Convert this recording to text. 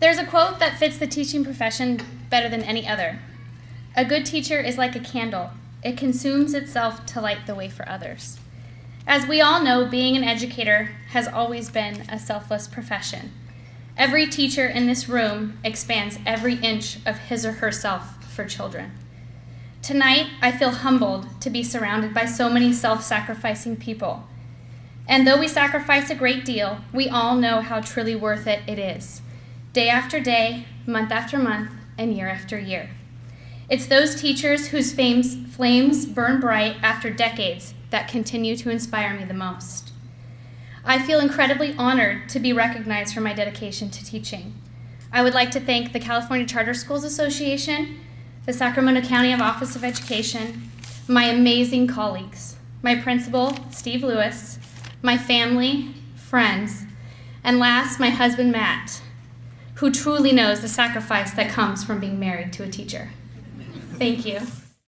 There's a quote that fits the teaching profession better than any other. A good teacher is like a candle. It consumes itself to light the way for others. As we all know, being an educator has always been a selfless profession. Every teacher in this room expands every inch of his or herself for children. Tonight, I feel humbled to be surrounded by so many self sacrificing people. And though we sacrifice a great deal, we all know how truly worth it it is, day after day, month after month, and year after year. It's those teachers whose fames, flames burn bright after decades that continue to inspire me the most. I feel incredibly honored to be recognized for my dedication to teaching. I would like to thank the California Charter Schools Association, the Sacramento County Office of Education, my amazing colleagues, my principal, Steve Lewis, my family, friends, and last, my husband, Matt, who truly knows the sacrifice that comes from being married to a teacher. Thank you.